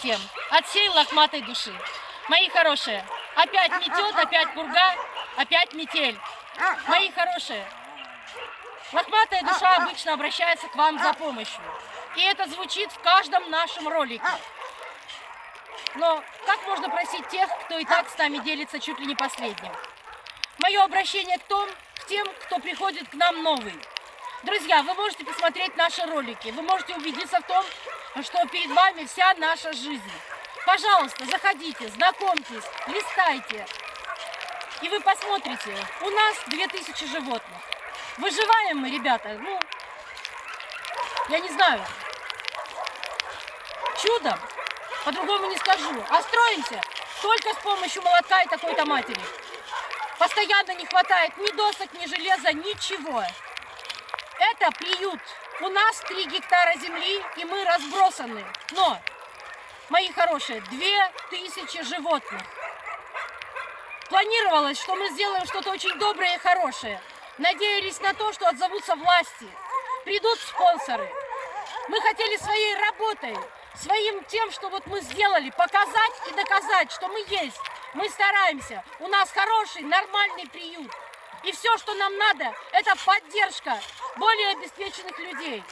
Всем. От всей лохматой души. Мои хорошие, опять метет, опять пурга, опять метель. Мои хорошие, лохматая душа обычно обращается к вам за помощью. И это звучит в каждом нашем ролике. Но как можно просить тех, кто и так с нами делится чуть ли не последним? Мое обращение к, том, к тем, кто приходит к нам новый. Друзья, вы можете посмотреть наши ролики, вы можете убедиться в том, что перед вами вся наша жизнь. Пожалуйста, заходите, знакомьтесь, листайте. И вы посмотрите, у нас 2000 животных. Выживаем мы, ребята, ну, я не знаю, чудом, по-другому не скажу. А строимся только с помощью молотка и такой-то матери. Постоянно не хватает ни досок, ни железа, ничего. Это приют. У нас 3 гектара земли, и мы разбросаны. Но, мои хорошие, 2000 животных. Планировалось, что мы сделаем что-то очень доброе и хорошее. Надеялись на то, что отзовутся власти. Придут спонсоры. Мы хотели своей работой, своим тем, что вот мы сделали, показать и доказать, что мы есть. Мы стараемся. У нас хороший, нормальный приют. И все, что нам надо, это поддержка более обеспеченных людей.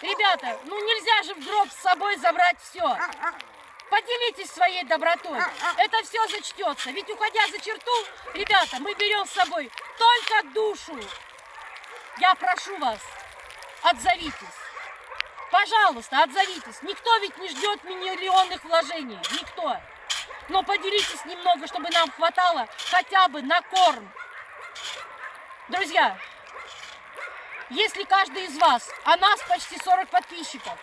Ребята, ну нельзя же в гроб с собой забрать все. Поделитесь своей добротой. Это все зачтется. Ведь уходя за черту, ребята, мы берем с собой только душу. Я прошу вас, отзовитесь. Пожалуйста, отзовитесь. Никто ведь не ждет миллионных вложений. Никто. Но поделитесь немного, чтобы нам хватало хотя бы на корм. Друзья, если каждый из вас, а нас почти 40 подписчиков,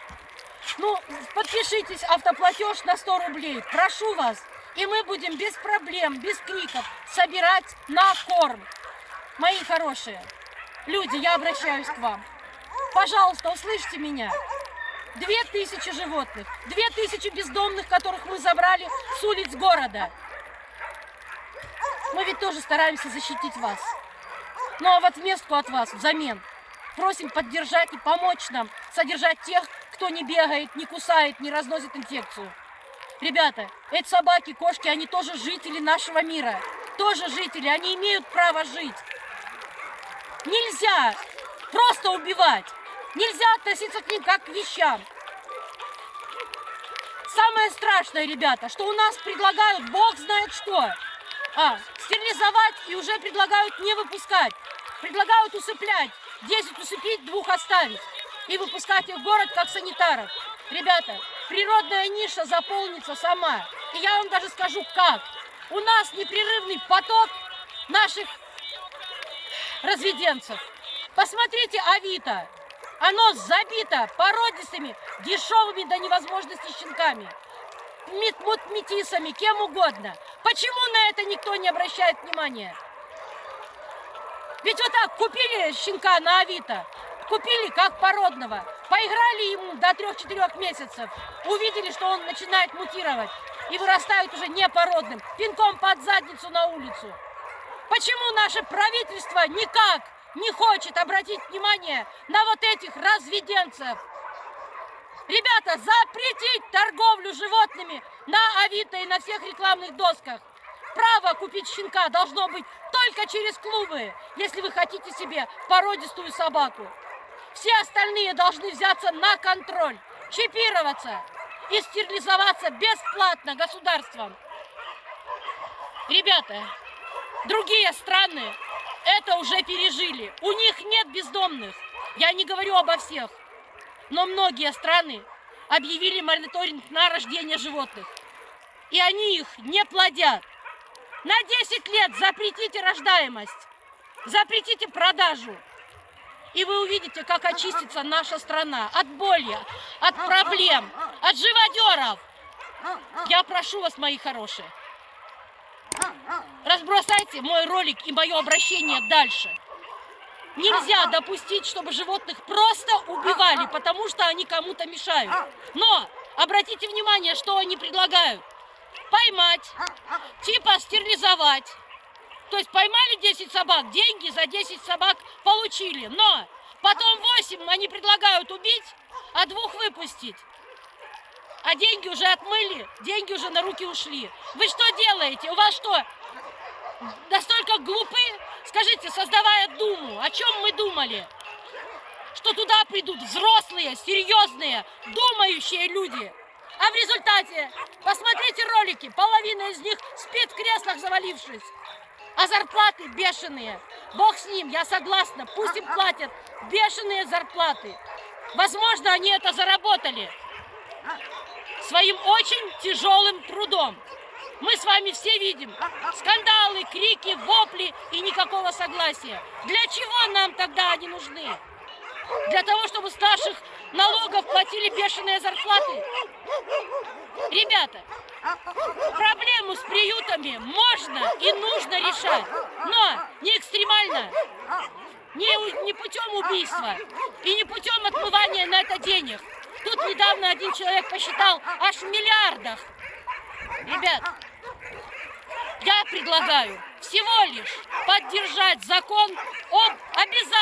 ну, подпишитесь, автоплатеж на 100 рублей, прошу вас, и мы будем без проблем, без криков собирать на корм. Мои хорошие люди, я обращаюсь к вам. Пожалуйста, услышьте меня. Две тысячи животных, две тысячи бездомных, которых мы забрали с улиц города. Мы ведь тоже стараемся защитить вас. Ну а в отместку от вас, взамен, просим поддержать и помочь нам содержать тех, кто не бегает, не кусает, не разносит инфекцию. Ребята, эти собаки, кошки, они тоже жители нашего мира. Тоже жители, они имеют право жить. Нельзя просто убивать. Нельзя относиться к ним как к вещам. Самое страшное, ребята, что у нас предлагают, бог знает что. А, стерилизовать и уже предлагают не выпускать. Предлагают усыплять. 10 усыпить, двух оставить. И выпускать их в город как санитаров. Ребята, природная ниша заполнится сама. И я вам даже скажу как. У нас непрерывный поток наших разведенцев. Посмотрите Авито. Оно забито породистыми, дешевыми до невозможности щенками. Метисами, кем угодно. Почему на это никто не обращает внимания? Ведь вот так купили щенка на Авито, купили как породного, поиграли ему до 3-4 месяцев, увидели, что он начинает мутировать и вырастает уже непородным, пинком под задницу на улицу. Почему наше правительство никак не хочет обратить внимание на вот этих разведенцев. Ребята, запретить торговлю животными на Авито и на всех рекламных досках. Право купить щенка должно быть только через клубы, если вы хотите себе породистую собаку. Все остальные должны взяться на контроль, чипироваться и стерилизоваться бесплатно государством. Ребята, другие страны это уже пережили. У них нет бездомных. Я не говорю обо всех. Но многие страны объявили мониторинг на рождение животных. И они их не плодят. На 10 лет запретите рождаемость. Запретите продажу. И вы увидите, как очистится наша страна от боли, от проблем, от живодеров. Я прошу вас, мои хорошие, Разбросайте мой ролик и мое обращение дальше. Нельзя допустить, чтобы животных просто убивали, потому что они кому-то мешают. Но обратите внимание, что они предлагают. Поймать, типа стерилизовать. То есть поймали 10 собак, деньги за 10 собак получили. Но потом 8 они предлагают убить, а двух выпустить. А деньги уже отмыли, деньги уже на руки ушли. Вы что делаете? У вас что, настолько глупы? Скажите, создавая Думу, о чем мы думали? Что туда придут взрослые, серьезные, думающие люди. А в результате, посмотрите ролики, половина из них спит в креслах, завалившись. А зарплаты бешеные. Бог с ним, я согласна, пусть им платят бешеные зарплаты. Возможно, они это заработали своим очень тяжелым трудом. Мы с вами все видим скандалы, крики, вопли и никакого согласия. Для чего нам тогда они нужны? Для того, чтобы с наших налогов платили бешеные зарплаты? Ребята, проблему с приютами можно и нужно решать, но не экстремально, не, не путем убийства и не путем отмывания на это денег. Тут недавно один человек посчитал аж в миллиардах. Ребят, я предлагаю всего лишь поддержать закон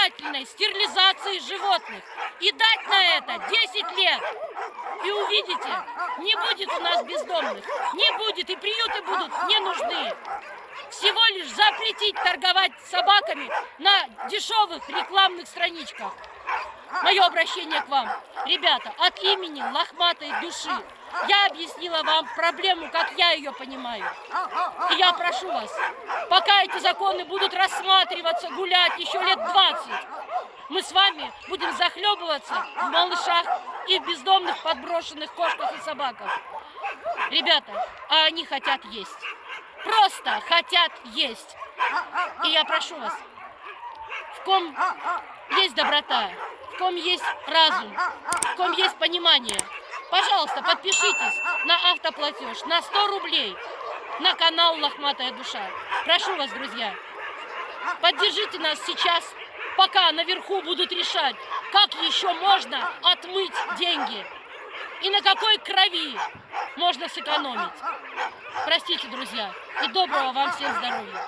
об обязательной стерилизации животных и дать на это 10 лет. И увидите, не будет у нас бездомных, не будет, и приюты будут не нужны. Всего лишь запретить торговать собаками на дешевых рекламных страничках. Мое обращение к вам. Ребята, от имени лохматой души я объяснила вам проблему, как я ее понимаю. И я прошу вас, пока эти законы будут рассматриваться, гулять еще лет 20, мы с вами будем захлебываться в малышах и в бездомных подброшенных кошках и собаках. Ребята, а они хотят есть. Просто хотят есть. И я прошу вас, в ком есть доброта, в ком есть разум, в ком есть понимание. Пожалуйста, подпишитесь на автоплатеж на 100 рублей на канал Лохматая Душа. Прошу вас, друзья, поддержите нас сейчас, пока наверху будут решать, как еще можно отмыть деньги и на какой крови можно сэкономить. Простите, друзья, и доброго вам всем здоровья.